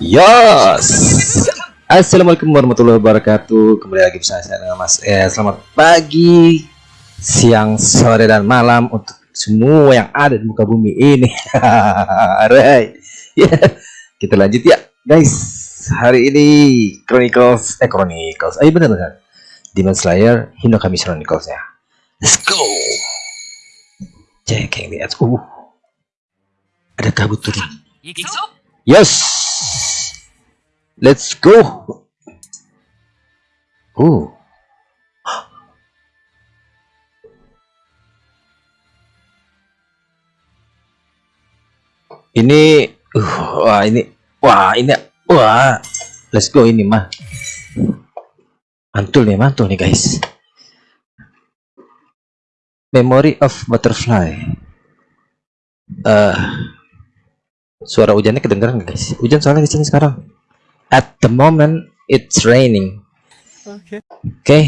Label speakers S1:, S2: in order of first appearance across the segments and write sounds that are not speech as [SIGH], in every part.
S1: Yos. Assalamualaikum warahmatullahi wabarakatuh. Kembali lagi bersama saya dengan Mas eh, Selamat pagi, siang, sore dan malam untuk semua yang ada di muka bumi ini. [LAUGHS] Alright. Ya, kita lanjut ya, guys. Hari ini Chronicles eh Chronicles. Ayo benar benar. Demon Slayer Hinokami Chronicles ya. Let's go. Cek yang lihat. Uh. Ada kabut turun. Yes. Let's go. Oh. Ini uh, wah ini wah ini wah let's go ini mah mantul nih mantul nih guys memory of butterfly. Uh, suara hujannya kedengeran nggak, guys? Hujan soalnya di sini sekarang. At the moment it's raining. Oke. Okay. okay.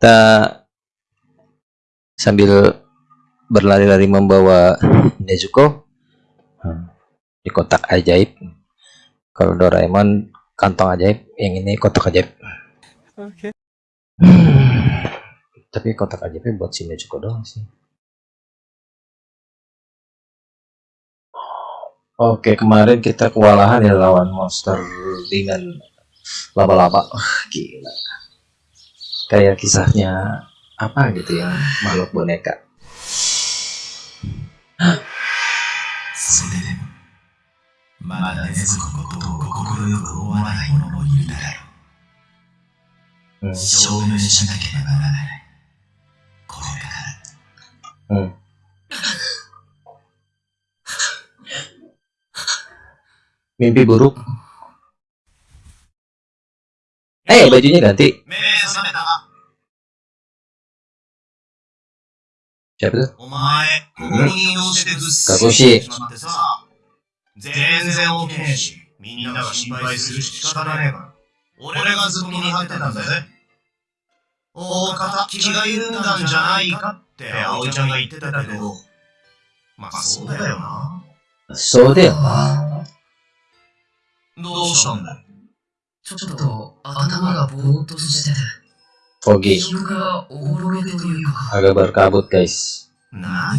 S1: kita sambil berlari-lari membawa Nezuko hmm, di kotak ajaib. Kalau Doraemon kantong ajaib yang ini kotak ajaib. Oke. Okay. hmm, tapi kotak ajaibnya buat si Nezuko doang sih Oke, kemarin kita kewalahan ya lawan monster dengan laba-laba. [LAUGHS] gila. Kayak kisahnya apa gitu ya, makhluk boneka. Hmm. Hmm. mimpi buruk eh hey, bajunya ganti siapa tuh Kagoshi
S2: 全然 OK ねえし、みんなが心配するし仕方ねえから。俺がずっと見張ってたんだぜ。大方、気が緩んだんじゃないかって葵ちゃんが言ってたけど、まあそうだよな。
S1: そうだよな。
S2: どうしたんだ
S3: ちょっと頭がぼーっとしてて。
S1: Ogi
S3: 記憶がおぼろげというか。
S1: agak berkabut guys
S2: 何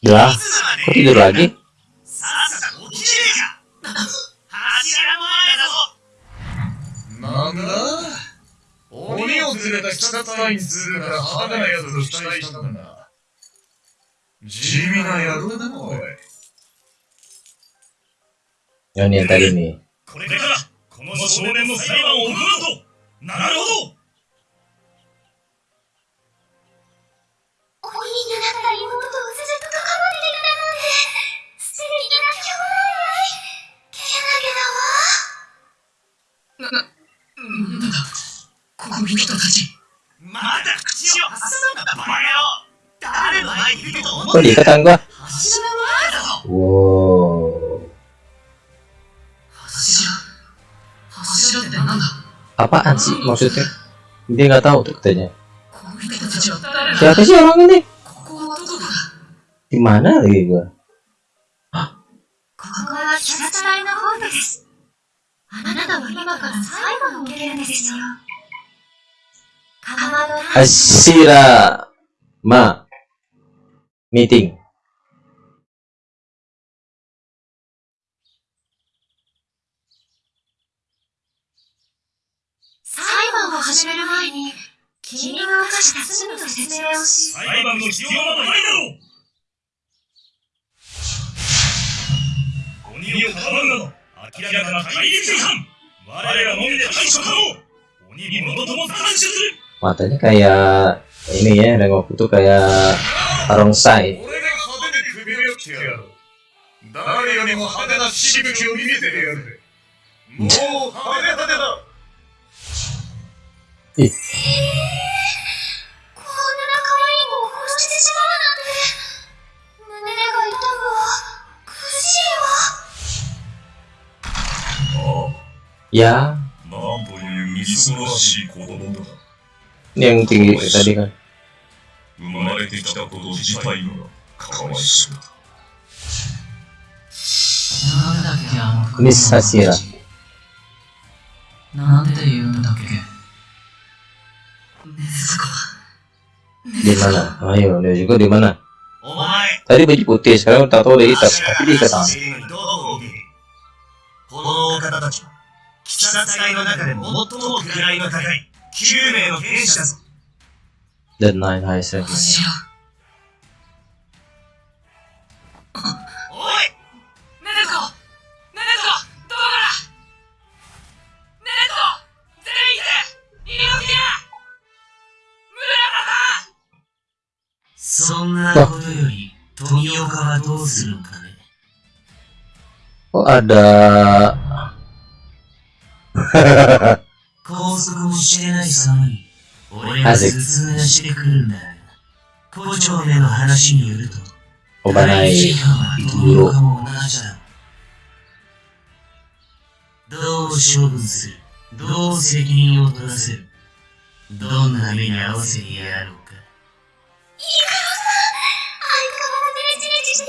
S1: Ya, kok tidur lagi?
S2: さっさと起きれか？柱前だぞ
S4: なんだ？鬼を連れた鬼殺隊にするから派手なやつと期待したんだ。地味な野郎だな、おい。
S1: Yang yang tadi nih.
S2: これからこの少年の裁判を行うとなるほど
S5: 鬼になった妹とずっとけなげだわ
S3: なんだこの人たち。
S2: まだ口を挟むんだバカ野郎誰の前にいると思
S1: Kok
S2: って
S1: diikatan gua?
S2: 柱の前だぞ
S1: Wow.
S3: 柱。柱ってなんだ
S1: Apaan sih maksudnya? Dia nggak tahu tuh katanya. Siapa sih orang ini?
S3: ここはどこだ
S1: Di mana lagi gua?
S5: あなたは今から裁判を受けるんですよ。かまど
S1: Ashira Ma Meeting
S5: 裁判を始める前に君が犯した罪の説明をし
S2: 裁判の必要などないだろう
S4: 首をかばうなど明らかな対立違反我らのみで対処可能鬼ものとも断酒する
S1: matanya kayak ini ya Rengoku tuh kayak barongsai
S4: 俺が派手で首を切ってやろう誰よりも派手なしぶきを見せてやるもう派手派手だ
S1: ya. Ini yang tinggi tadi kan. Miss Sasira di mana? Ayo dia juga di mana? Tadi baju putih sekarang tato dia hitam tapi dia ketan
S2: セリフにどう見ているこのお方たちは、鬼殺隊の中で最も位の高い9名の天使だぞ。
S3: そんなことより、富岡はどうするんかね
S1: ？Oh ada
S3: 拘束もしてない様に、俺が説明してくるんだよ。校長めの話によると、
S1: oh banai
S3: 時間は富岡も同じだ。どう処分するどう責任を取らせるどんな目に合わせてやろうか。
S5: 相変わらずネチネチして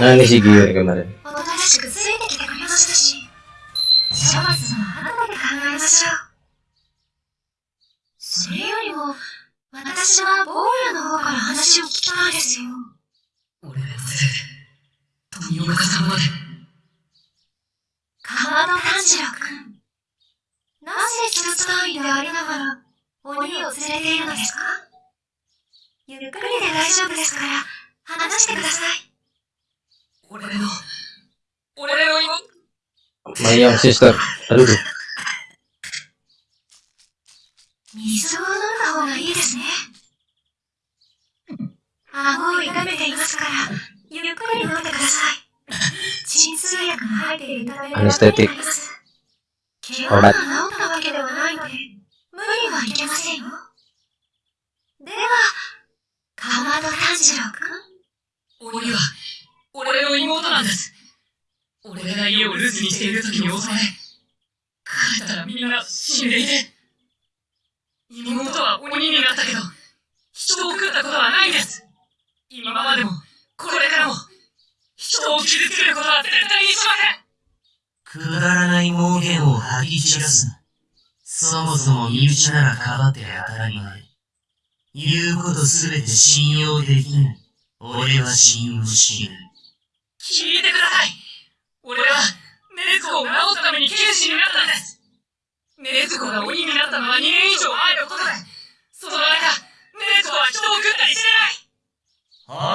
S5: ない
S1: nah ini si Gio nih kemarin
S5: おとなしくついてきてくれましたし、処罰は後で考えましょう。それよりも、私は坊やの方から話を聞きたいですよ。
S3: 俺のせいで、富岡さんまで。
S5: 川戸炭治郎くん。なぜ鬼殺隊員でありながら、鬼を連れているのですか？ゆっくりで大丈夫ですから、話してください。
S3: 俺の、俺の妹。
S1: Mayang sister aduh
S5: 水を飲んだ方がいいですね。顎を痛めていますから、ゆっくり飲んでください。鎮痛薬が入っているため
S1: アネステティック
S5: 怪我が治ったわけではないので、無理はいけませんよ。では、かまど炭治郎くん？
S3: 鬼は、俺の妹なんです。俺が家を留守にしている時に襲われ、帰ったらみんな死んでいて。妹は鬼になったけど、人を食ったことはないんです。今までも、これからも、人を傷つけることは絶対にしませんくだらない妄言を吐き散らす。そもそも身内ならかばって当たり前。言うことすべて信用できない。俺は信用しない。聞いてください俺は、ネズコを治すために剣士になったんですネズコが鬼になったのは2年以上前のことで、その中、ネズコは人を食ったりしてない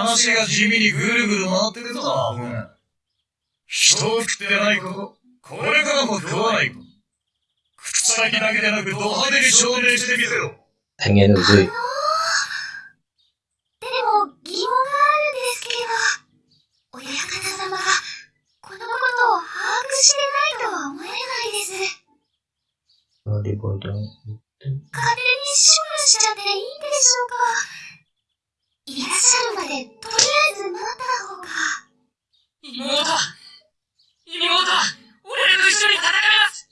S4: 話が地味にぐるぐる回ってるぞ、アホが。人を食ってないこと、これからも食わないこと。口先だけでなくド派手に証明してみせろ。
S1: pengen Uzui
S5: でも、疑問があるんですけど、親方様が、このことを把握してないとは思えないです。
S1: oh di bodong
S5: 勝手に処分しちゃっていいんでしょうかいらっしゃるまで、とりあえず待った方が。
S3: 妹、妹は、俺と一緒に戦います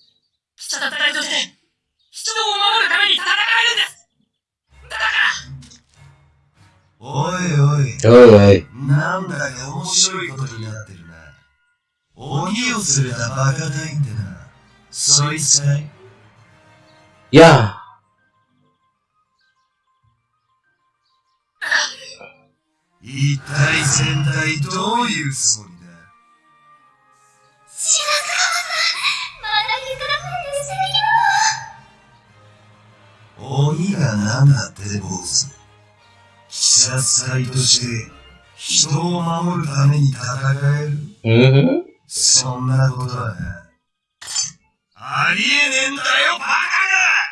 S3: 貴様隊として、人を守るために戦えるんですだから
S2: おいおい、
S1: oi oi
S2: なんだか面白いことになってるな。鬼を連れたバカ隊ってな。そいつかい？全体どういうつもりだ？
S5: 白川さん、まて素敵
S2: 鬼が何だって坊主鬼殺隊として人を守るために戦える
S1: うん
S2: そんなことはなありえねえんだよ。バカが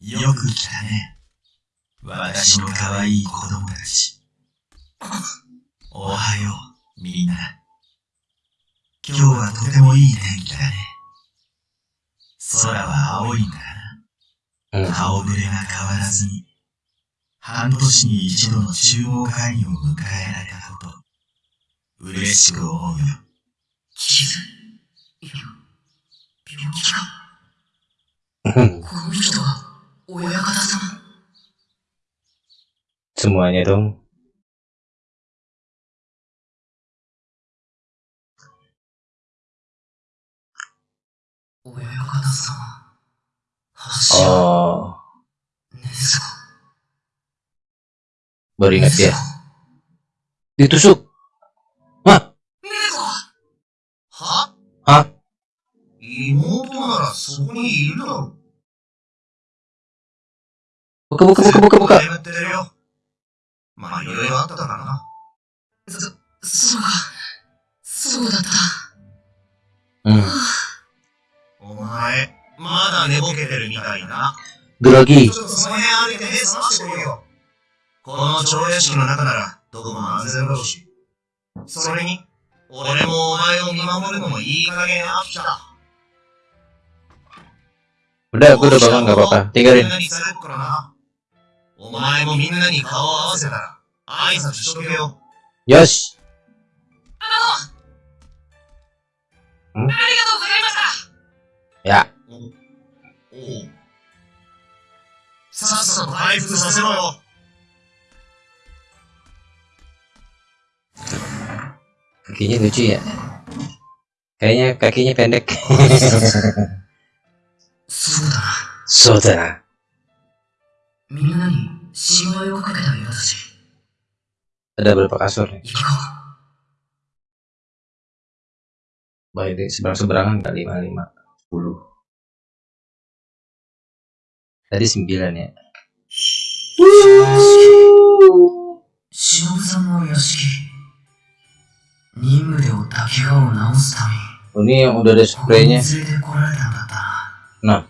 S2: よく来たね。私の可愛い子供たち。おはよう、みんな。今日はとてもいい天気だね。空は青いんだな。
S1: Hmm.
S2: 顔ぶれが変わらずに、半年に一度の中央会議を迎えられたこと、嬉しく思うよ。
S3: 傷いや病気か
S1: Hmm.
S3: この人は
S1: Semuanya dong. Oh. Baru ingat ya. Ditusuk.
S3: Hah? Hah?
S2: Hah?
S1: Imuto
S2: nara soko iru daro. こにいるだろう。
S1: Buka, buka, buka, buka, buka.
S2: 眠ってるよ。まあ、いろいろあったからな。
S3: そ、そうか。そうだった。
S1: Hmm.
S2: お前、まだ寝ぼけてるみたいだな。
S1: Grogi.
S2: ちょっとその辺歩いて目覚ましてこいよ。この超屋敷の中なら、どこも安全だろうし。それに、俺もお前を見守るのもいい加減飽きた。
S1: Udah, gue udah.
S2: お前もみんなに顔を合わせたら、挨拶しとけよ。
S1: Yos.
S3: あの、
S1: ん？
S3: ありがとうございました。
S1: Ya.
S2: おう。さっさと回復させろよ。
S1: Kakinya lucu ya. Kayaknya kakinya pendek.
S3: そうだ
S1: Ada berapa kasur nih? Baik, seberang seberangan nggak lima lima sepuluh. Tadi sembilan ya. Oh, ini yang udah ada
S3: spraynya. Nah.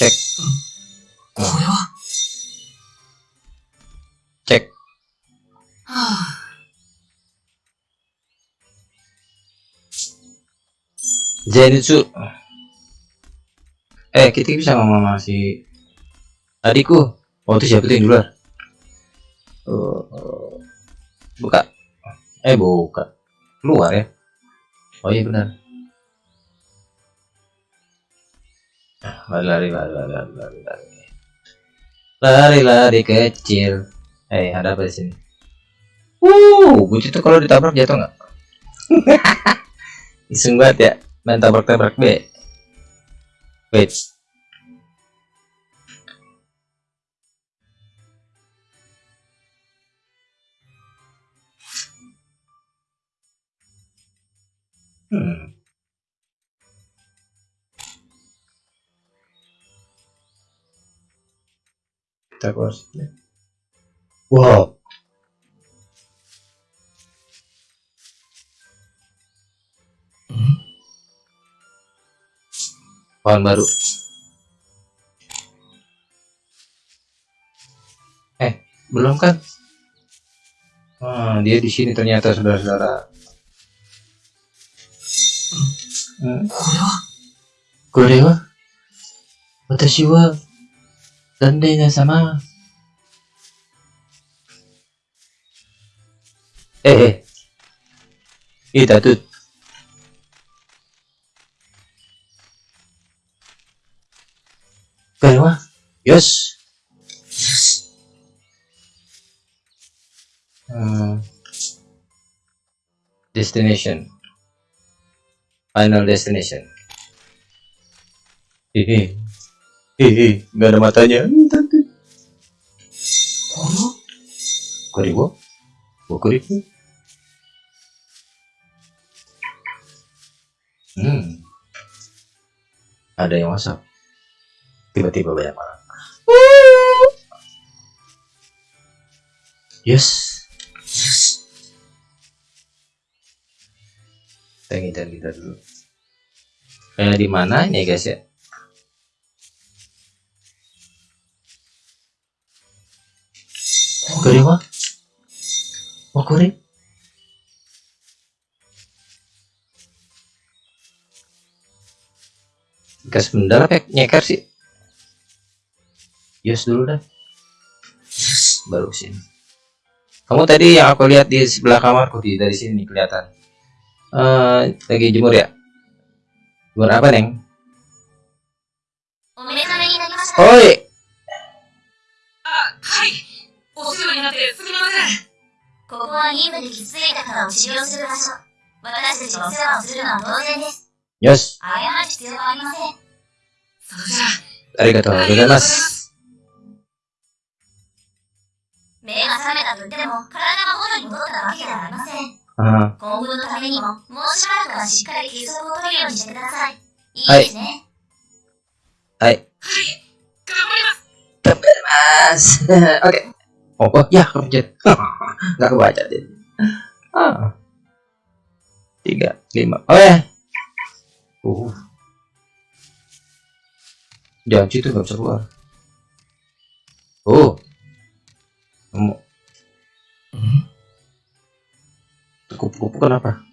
S3: 連
S1: spraynya.
S3: れてこられたんだった
S1: な。
S3: な。ちゃんと起きたことを、じゅん。
S1: Cek,
S3: これは
S1: cek.
S3: はあ、
S1: Zenitsu. Eh, kita bisa ngomong sama si adikku. Oh, itu siapa tuh yang duluan? Oh, oh. buka. Eh, buka. Keluar ya. Oh iya benar. Lari, lari, lari, lari, lari, lari. Lari, lari kecil. Eh, ada apa di sini? Uh, buci tuh kalau ditabrak jatuh nggak? [LAUGHS] Iseng banget ya main tabrak-tabrak B. Wait. Hmm. Takut вот. Ya. Wow. Pohon baru. Eh, belum kan? Ah, dia di sini ternyata saudara-saudara. Hmm.
S2: Kurewa? Kurewa? Watashi
S1: wa れは私は旦那様。ええ。Ita tuh. これはよし。Hmm. Destination. Final destination. Hehe. Hehe, nggak ada matanya. Kuribo? Kuribo? Hmm. Ada yang masak. Tiba-tiba banyak orang. Yes. Kita ngidar ngidar dulu. Eh di mana ini guys ya? Kore wa? Oh kore? Gas benda apa nyeker sih? Yes dulu dah. Baru sini. Kamu tadi yang aku lihat di sebelah kamarku di dari sini nih kelihatan. Eh lagi jemur ya? Jemur apa neng?
S5: お目覚めになりました。
S1: Oi,
S5: ここは任務で傷ついたからを治療する場所。私たちがお世話をするのは当然です。
S1: yes.
S5: 謝る必要はありません。
S3: それじゃあ、
S1: ありがとうございます。
S5: 目が覚めたと言っても、体が元に戻ったわけではありません。
S1: あ
S5: 今後のためにも、もうしばらくはしっかり休息を取るようにしてください。いい
S1: はい
S5: ですね。
S1: ーはい。
S3: 頑張ります。
S1: Mas. Oke. Oh, oh, ya kepencet. [LAUGHS] Nggak kebaca deh. Ah. Tiga, lima. Oh ya. Uh. Jangan situ nggak bisa keluar. Oh. Kamu. Kupu-kupu kenapa?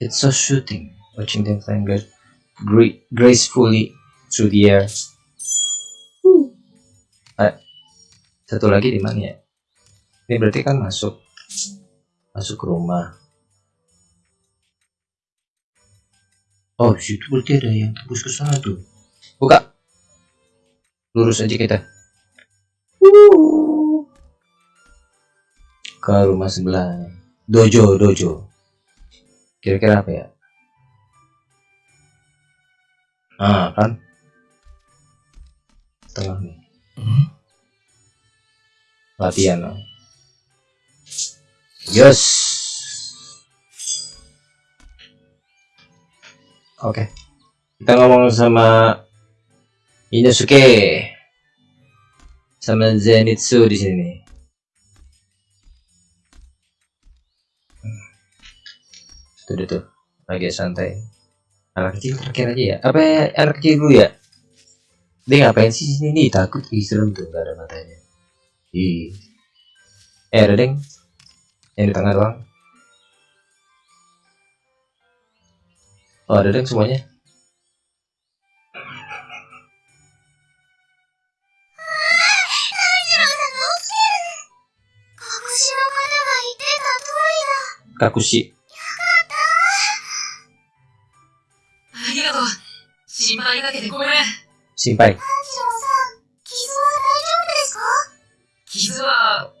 S1: It's so shooting. Watching them flying gra- gra- gracefully through the air. Ah, satu lagi di mana ya? Ini berarti kan masuk masuk ke rumah. Oh, situ berarti ada yang tembus ke sana tuh. Buka. Lurus aja kita. Ke rumah sebelah. Dojo, dojo. Kira-kira apa ya? Ah, kan? Tengah nih. Latihan. ah. Yes. Oke. Kita ngomong sama Inosuke. Sama Zenitsu di sini. Hmm. Tuh, tuh. Lagi santai. Anak kecil terakhir aja ya. Apa anak kecil dulu ya? dia ngapain? sih sini takut ih serem tuh gak ada matanya. Ih eh ada deng? Yang di tengah doang. Oh ada deng semuanya? Kakushi. Simpai.
S5: 炭治郎さん、傷は大丈夫ですか？
S3: 傷は、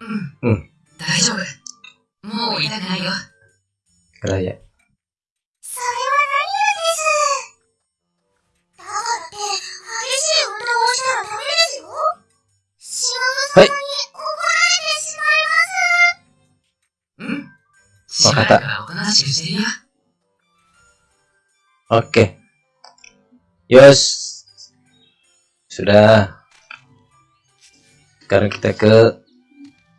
S3: うん。
S1: うん。
S3: 大丈夫。もう痛くないよ。
S1: Keraya.
S5: それは何よりです？だからって、激しい運動をしたらダメですよ。島
S1: はい
S5: 村さんに怒られてしまいます。
S3: うん？しばらくはおとなしくしてるよ。
S1: Oke. Yos. sudah. Sekarang kita ke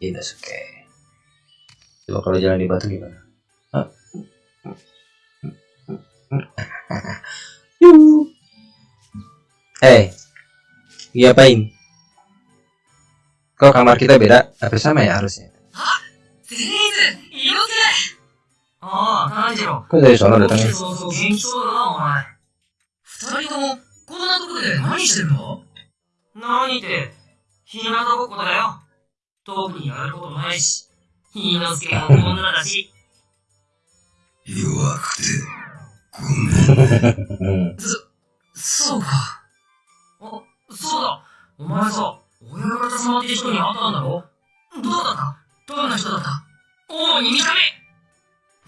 S1: Inosuke. Coba kalau jalan di batu gimana? Eh hey, ngapain kok kamar kita beda? Tapi sama ya harusnya. Kok dari sana
S3: datang ya 何
S6: って、ひなたぼっこだよ。特にやることないし。ひのすけも女だし。
S7: 弱くて、ごめん。
S1: Hmm.
S3: そうか。
S6: あ、そうだ。お前さ、親方様って人に会ったんだろ？どうだった？どんな人だった？
S3: 主に見た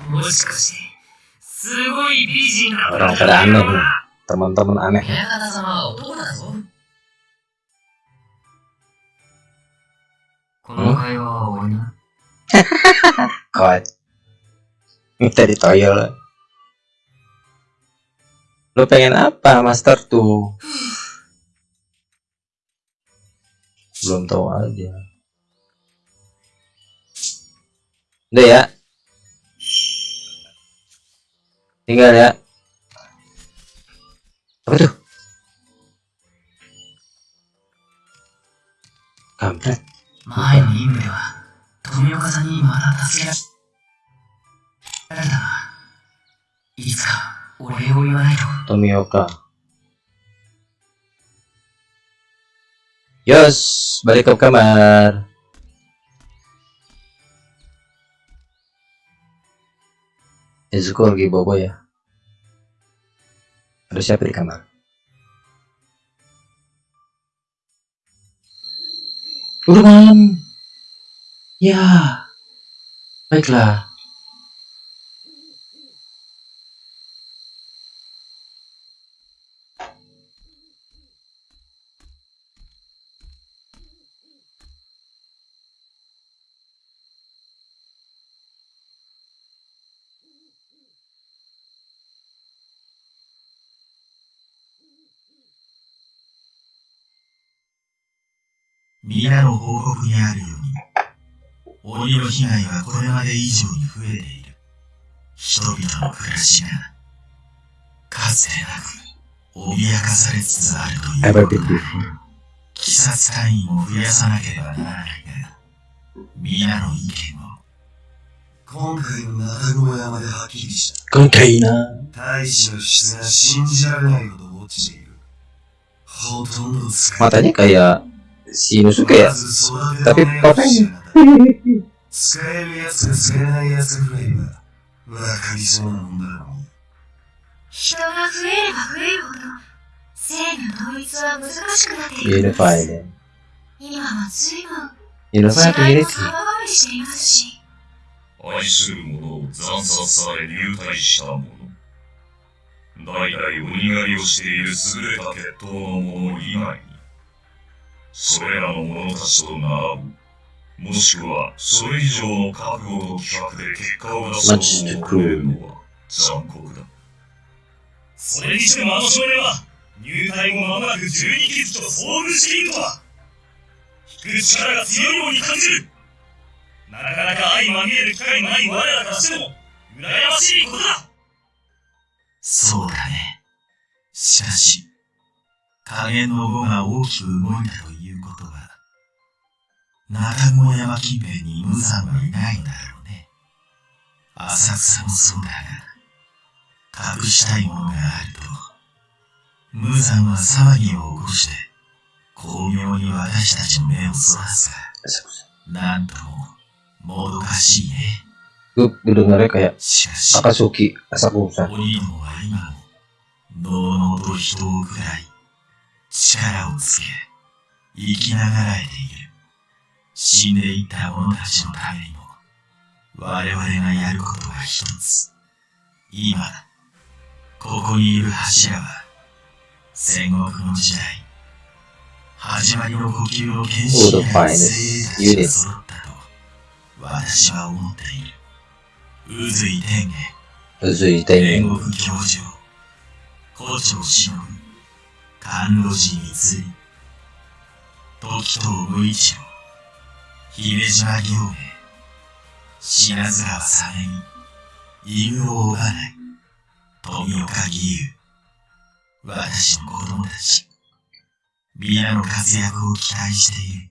S3: 目
S6: もしかして、すごい美人だのか？な
S1: Teman-teman aneh.
S3: 親方様は男
S6: この会話は終わりな。
S1: Kok minta ditoyol. Lu pengen apa, Master tuh? Belum tahu aja. Udah ya. Tinggal ya. Apa tuh? Kampret.
S6: 前の任務では、富岡さんにまた助けられたが、いつかお礼を言わないと。
S1: Tomioka. Yos, balik ke kamar. Izuku lagi bobo ya. Ada siapa di kamar? Turun. Ya. Baiklah.
S2: 皆の報告にあるように、鬼の被害はこれまで以上に増えている。人々の暮らしが、かつてなく、脅かされつつあるということだ。鬼殺隊員を増やさなければならないが、皆の意見を。今回の中雲山ではっきりした。
S1: Konkaina.
S2: 大使の質が信じられないほど落ちている。ほとんど使.まず育て
S1: Tapi
S2: の目を
S1: papanya.
S2: 知らなかった使えるやつが使えないやつが増えれば、わかりそうなもんだろう。
S8: 人が増えれば増えるほど、性の統一は難しくなっているんです。今は随分いも
S1: Unity.
S8: 様変わりしていますし、
S7: 愛する者を惨殺され入隊した者。代々鬼狩りをしている優れた血統の者以外に、それらの者たちと並ぶ、もしくはそれ以上の覚悟と企画で結果を出そうと思えるのは残酷だ。それにしてもあの少年は、入隊後間もなく十二傷と遭遇しているとは、引く力が強いように感じる。なかなか相まみえる機会のない我らからしても、羨ましいことだ
S2: そうだね。しかし、加減の語が大きく動いたという、中雲山近辺に無惨はいないんだろうね。浅草もそうだが、隠したいものがあると、無惨は騒ぎを起こして、巧妙に私たちの目をそらすが、なんとも、もどかしいね。
S1: Gue dengarnya kayak
S2: しかし、
S1: Akatsuki Asakusa.
S2: 鬼どもは今も、のうのうと人を喰らい、力をつけ、生きながらえている。死んでいった者たちのためにも、我々がやることは一つ。今、ここにいる柱は、戦国の時代、始まりの呼吸の剣士である精鋭たちが揃ったと、私は思っている。宇髄天元、天.国教授、古町忍、甘露寺光、時藤無一郎、姫島行名、品津川さめみ、犬を追わない、富岡義勇、私の子供たち、皆の活躍を期待している。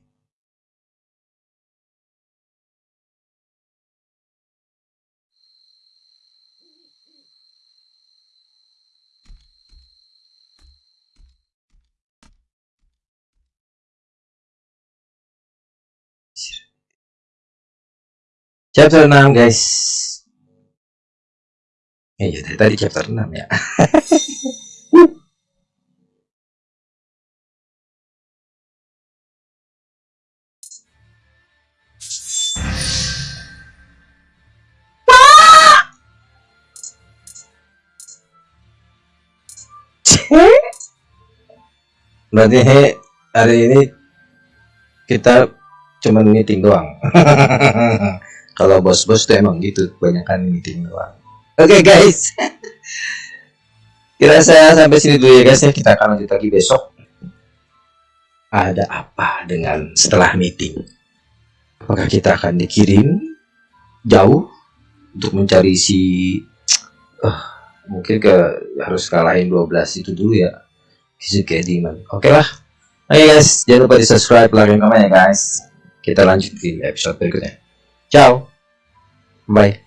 S1: Chapter 6 guys eh ya dari tadi chapter 6 ya [LAUGHS] Berarti hari ini kita cuman meeting doang. [LAUGHS] Kalau bos-bos tuh emang gitu, kebanyakan meeting doang. Oke guys, [LAUGHS] kira saya sampai sini dulu ya guys ya. Kita akan lanjut lagi besok. Ada apa dengan setelah meeting? Apakah kita akan dikirim jauh untuk mencari si eh, mungkin ke harus kalahin 12 itu dulu ya Shizuke Demon oke lah oke guys jangan lupa di subscribe like dan komen ya guys kita lanjut di episode berikutnya Chao. Bye.